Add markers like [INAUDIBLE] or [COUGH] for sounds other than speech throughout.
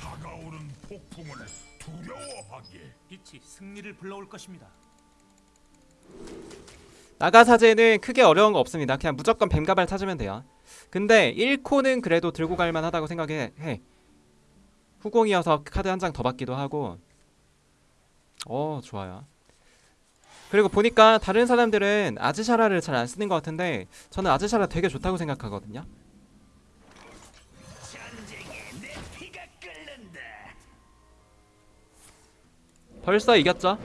다가오는 폭풍을 두려워하게 빛이 승리를 불러올 것입니다. 나가사제는 크게 어려운 거 없습니다. 그냥 무조건 뱀가발 찾으면 돼요. 근데 1코는 그래도 들고 갈 만하다고 생각해. 해. 후공이어서 카드 한 장 더 받기도 하고. 어, 좋아요. 그리고 보니까 다른 사람들은 아즈샤라를 잘 안 쓰는 것 같은데 저는 아즈샤라 되게 좋다고 생각하거든요. 벌써 이겼죠?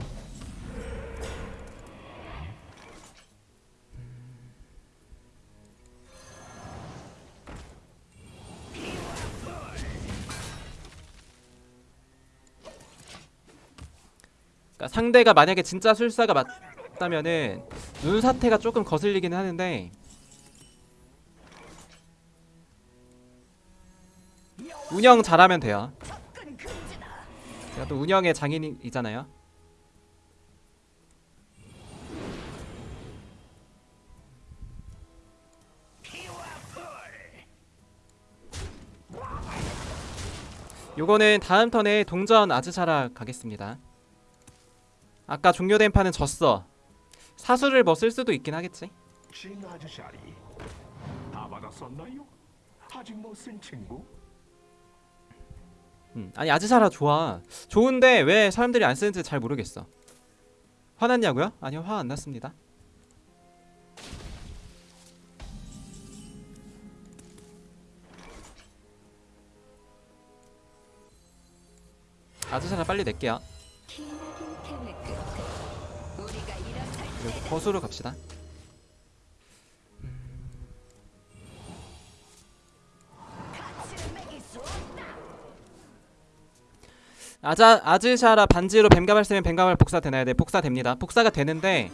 그러니까 상대가 만약에 진짜 술사가 맞다면은 눈 사태가 조금 거슬리긴 하는데 운영 잘하면 돼요. 제가 또 운영의 장인이잖아요. 요거는 다음 턴에 동전 아즈샤라 가겠습니다. 아까 종료된 판은 졌어. 사수를 뭐 쓸 수도 있긴 하겠지. 다 받았었나요? 아직 못 쓴 친구? 음, 아니 아즈샤라 좋아. 좋은데 왜 사람들이 안 쓰는지 잘 모르겠어. 화났냐고요? 아니요 화 안 났습니다. 아즈샤라 빨리 낼게요. 그리고 거수로 갑시다. 아자 아즈샤라 반지로 뱀가발 쓰면 뱀가발 복사 되나요? 네 복사 됩니다. 복사가 되는데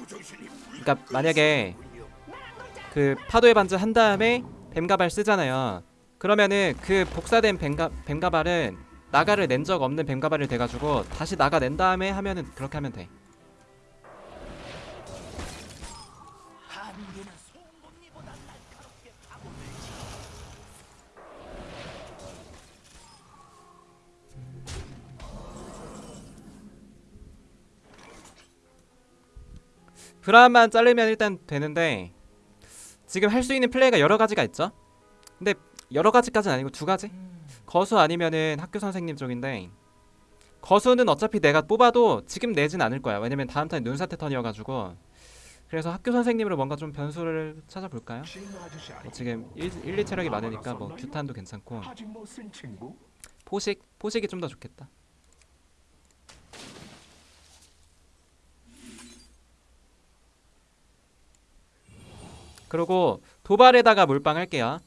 그러니까 만약에 그 파도의 반지 한 다음에 뱀가발 쓰잖아요. 그러면은 그 복사된 뱀가 뱀가발은 나가를 낸 적 없는 뱀가발을 돼가지고 다시 나가 낸 다음에 하면은 그렇게 하면 돼. 브라만 자르면 일단 되는데 지금 할 수 있는 플레이가 여러 가지가 있죠. 근데 여러 가지까지는 아니고 두 가지. 거수 아니면은 학교 선생님 쪽인데 거수는 어차피 내가 뽑아도 지금 내진 않을 거야. 왜냐면 다음 턴 눈사태 턴이어가지고 그래서 학교 선생님으로 뭔가 좀 변수를 찾아볼까요? 뭐 지금 1, 1, 2체력이 많으니까 뭐 규탄도 괜찮고? 포식 포식이 좀 더 좋겠다. 그리고 도발에다가 몰빵 할게요.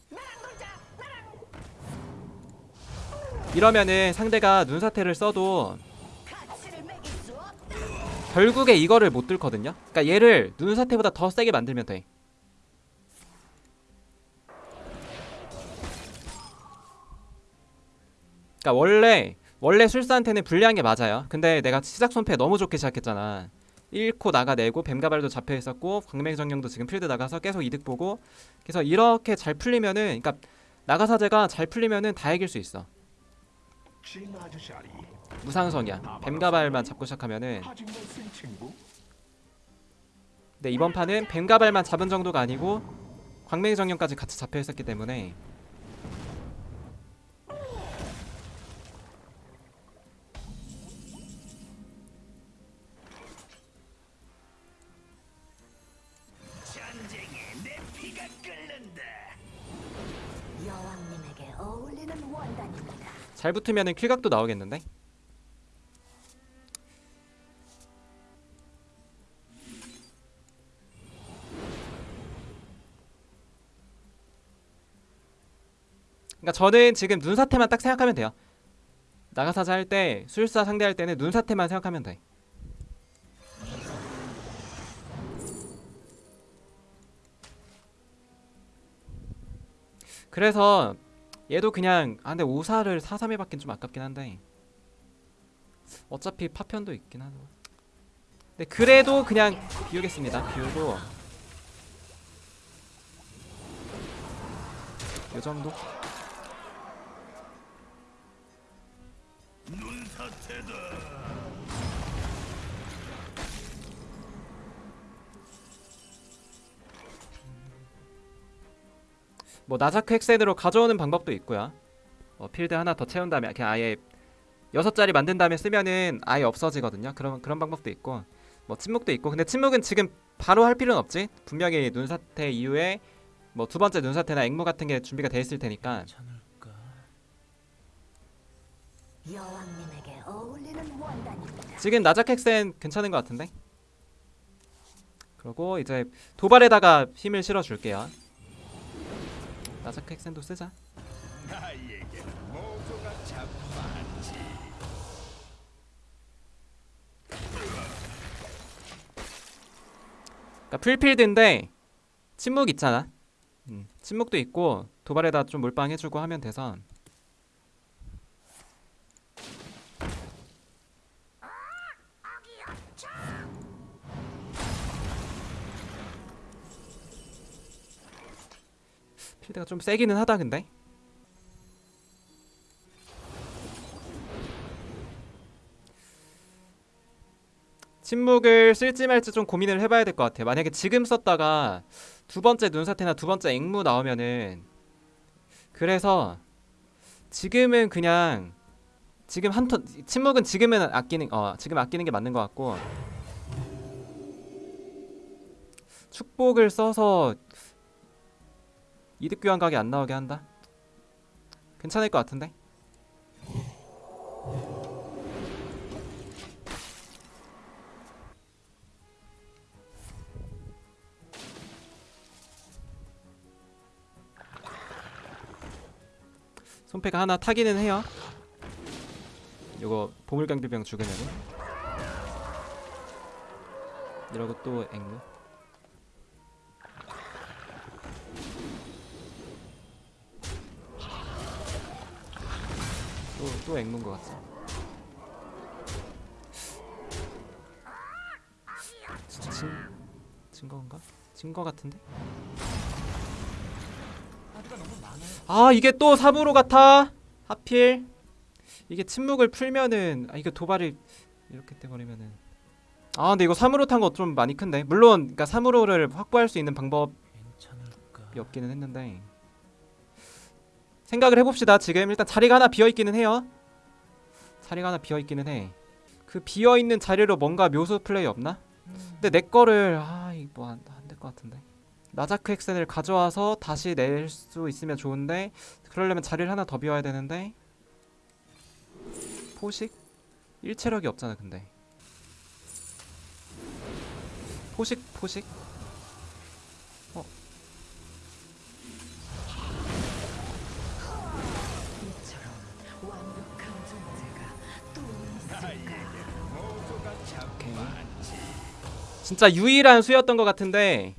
이러면은 상대가 눈사태를 써도. 결국에 이거를 못 뚫거든요. 그러니까 얘를 눈사태보다 더 세게 만들면 돼. 그러니까 원래 원래 술사한테는 불리한 게 맞아요. 근데 내가 시작 손패 너무 좋게 시작했잖아. 1코 나가내고 뱀가발도 잡혀 있었고 광맹정령도 지금 필드 나가서 계속 이득 보고 그래서 이렇게 잘 풀리면은 그러니까 나가사제가 잘 풀리면은 다 이길 수 있어. 무상성이야. 뱀가발만 잡고 시작하면은? 네 이번 판은 뱀가발만 잡은 정도가 아니고 광맹정령까지 같이 잡혀 있었기 때문에 잘 붙으면은 킬각도 나오겠는데? 그러니까 저는 지금 눈사태만 딱 생각하면 돼요. 나가사자 할 때 술사 상대할 때는 눈사태만 생각하면 돼. 그래서 얘도 그냥 아 근데 5사를 4-3에 받긴 좀 아깝긴 한데. 어차피 파편도 있긴 하죠 근데 그래도 그냥 비우겠습니다. 비우고. 요정도? 눈사태다. 뭐 나자크 헥센으로 가져오는 방법도 있고요. 뭐 필드 하나 더 채운 다음에 그냥 아예 여섯 자리 만든 다음에 쓰면은 아예 없어지거든요. 그런 그런 방법도 있고 뭐 침묵도 있고 근데 침묵은 지금 바로 할 필요는 없지. 분명히 눈사태 이후에 뭐 두 번째 눈사태나 앵무 같은 게 준비가 돼 있을 테니까. 지금 나자크 헥센 괜찮은 것 같은데. 그리고 이제 도발에다가 힘을 실어 줄게요. 나자크 헥센도 쓰자. 나에게 모두가 참 많지. 그러니까 풀필드인데 침묵 있잖아. 음, 침묵도 있고 도발에다 좀 몰빵해주고 하면 돼서 필드가 좀 세기는 하다 근데 침묵을 쓸지 말지 좀 고민을 해봐야 될 것 같아. 만약에 지금 썼다가 두 번째 눈사태나 두 번째 앵무 나오면은 그래서 지금은 그냥 지금 한턴 침묵은 지금은 아끼는 어 지금 아끼는 게 맞는 것 같고 축복을 써서 이득 교환 각이 안 나오게 한다. 괜찮을 것 같은데. 손패가 하나 타기는 해요. 요거 보물강비병 죽으면은 이러고 또 앵무. 또 또 앵무인 것 같아. 진, 진 건가? 진 거 같은데? 아 이게 또 사부로 같아 하필 이게 침묵을 풀면은 아 이거 도발이 이렇게 돼버리면은 아 근데 이거 3으로 탄 거 좀 많이 큰데 물론 그러니까 3으로를 확보할 수 있는 방법이? 없기는 했는데 생각을 해봅시다. 지금 일단 자리가 하나 비어있기는 해요. 자리가 하나 비어있기는 해그 비어있는 자리로 뭔가 묘수 플레이 없나? 근데 내 거를 아 이거 뭐안될 것 같은데. 나자크 엑센을 가져와서 다시 낼 수 있으면 좋은데 그러려면 자리를 하나 더 비워야 되는데. 포식? 일체력이 없잖아 근데. 포식 포식? 이 오케이. 진짜 유일한 수였던 것 같은데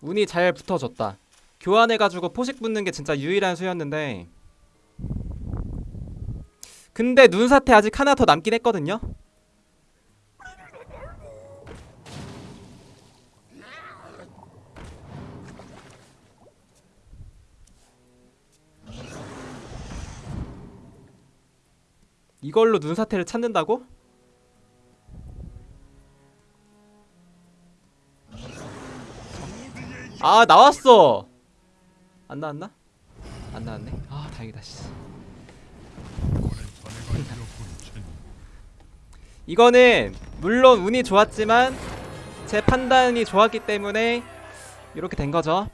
운이 잘 붙어줬다. 교환해가지고 포식 붙는 게 진짜 유일한 수였는데 근데 눈사태 아직 하나 더 남긴 했거든요. 이걸로 눈사태를 찾는다고? 아 나왔어 안 나왔나? 안 나왔네 아 다행이다 씨. [LAUGHS] 이거는 물론 운이 좋았지만 제 판단이 좋았기 때문에 이렇게 된 거죠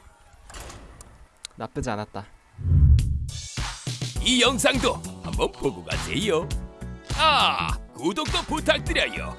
나쁘지 않았다 이 영상도 한번 보고 가세요. 아, 구독도 부탁드려요.